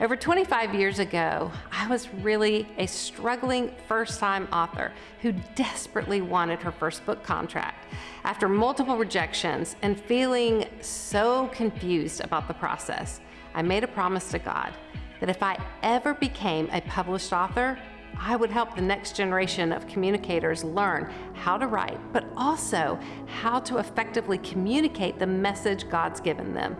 Over 25 years ago, I was really a struggling first-time author who desperately wanted her first book contract. After multiple rejections and feeling so confused about the process, I made a promise to God that if I ever became a published author, I would help the next generation of communicators learn how to write, but also how to effectively communicate the message God's given them.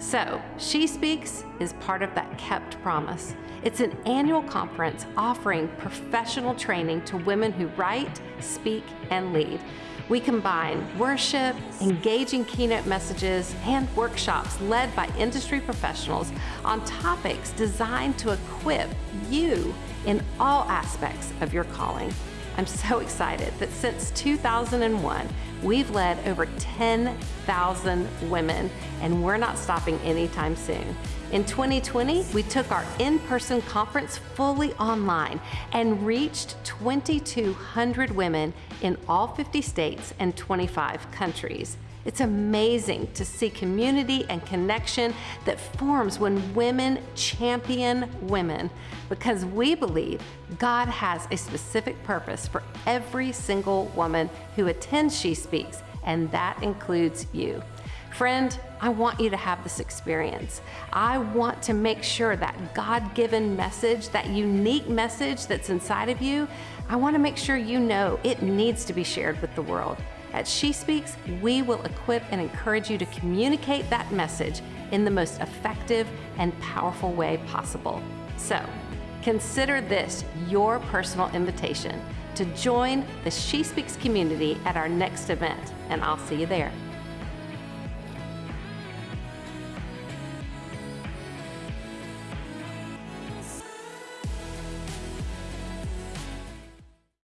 So, She Speaks is part of that kept promise. It's an annual conference offering professional training to women who write, speak, and lead. We combine worship, engaging keynote messages, and workshops led by industry professionals on topics designed to equip you in all aspects of your calling. I'm so excited that since 2001, we've led over 10,000 women, and we're not stopping anytime soon. In 2020, we took our in-person conference fully online and reached 2,200 women in all 50 states and 25 countries. It's amazing to see community and connection that forms when women champion women because we believe God has a specific purpose for every single woman who attends She Speaks, and that includes you. Friend, I want you to have this experience. I want to make sure that God given message, that unique message that's inside of you, I want to make sure you know it needs to be shared with the world. At She Speaks, we will equip and encourage you to communicate that message in the most effective and powerful way possible. So, consider this your personal invitation to join the She Speaks community at our next event, and I'll see you there.